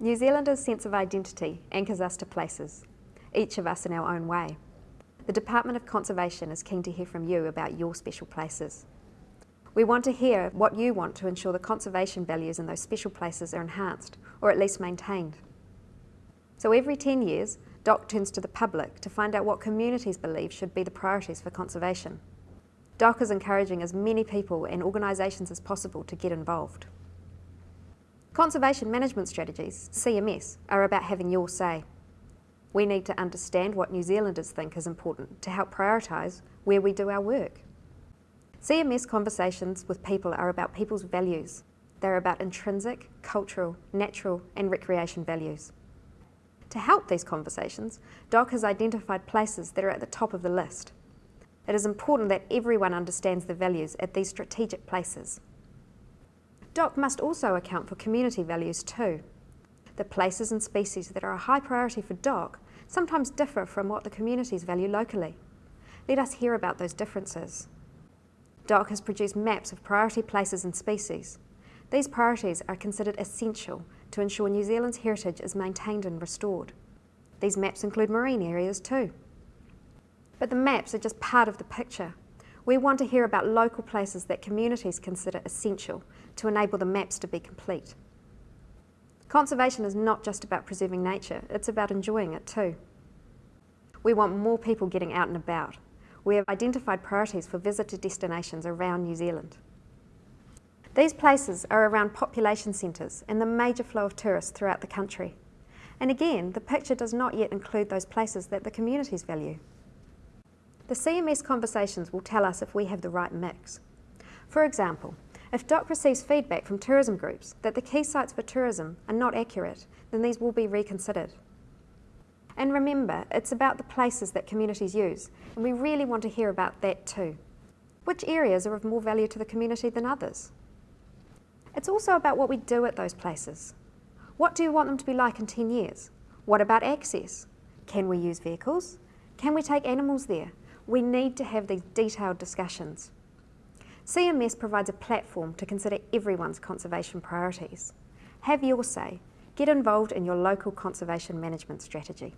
New Zealanders' sense of identity anchors us to places, each of us in our own way. The Department of Conservation is keen to hear from you about your special places. We want to hear what you want to ensure the conservation values in those special places are enhanced, or at least maintained. So every 10 years, DOC turns to the public to find out what communities believe should be the priorities for conservation. DOC is encouraging as many people and organisations as possible to get involved. Conservation Management Strategies, CMS, are about having your say. We need to understand what New Zealanders think is important to help prioritise where we do our work. CMS conversations with people are about people's values. They're about intrinsic, cultural, natural and recreation values. To help these conversations, DOC has identified places that are at the top of the list. It is important that everyone understands the values at these strategic places. DOC must also account for community values too. The places and species that are a high priority for DOC sometimes differ from what the communities value locally. Let us hear about those differences. DOC has produced maps of priority places and species. These priorities are considered essential to ensure New Zealand's heritage is maintained and restored. These maps include marine areas too. But the maps are just part of the picture. We want to hear about local places that communities consider essential to enable the maps to be complete. Conservation is not just about preserving nature, it's about enjoying it too. We want more people getting out and about. We have identified priorities for visitor destinations around New Zealand. These places are around population centres and the major flow of tourists throughout the country. And again, the picture does not yet include those places that the communities value. The CMS conversations will tell us if we have the right mix. For example, if DOC receives feedback from tourism groups that the key sites for tourism are not accurate, then these will be reconsidered. And remember, it's about the places that communities use, and we really want to hear about that too. Which areas are of more value to the community than others? It's also about what we do at those places. What do you want them to be like in 10 years? What about access? Can we use vehicles? Can we take animals there? We need to have these detailed discussions. CMS provides a platform to consider everyone's conservation priorities. Have your say. Get involved in your local conservation management strategy.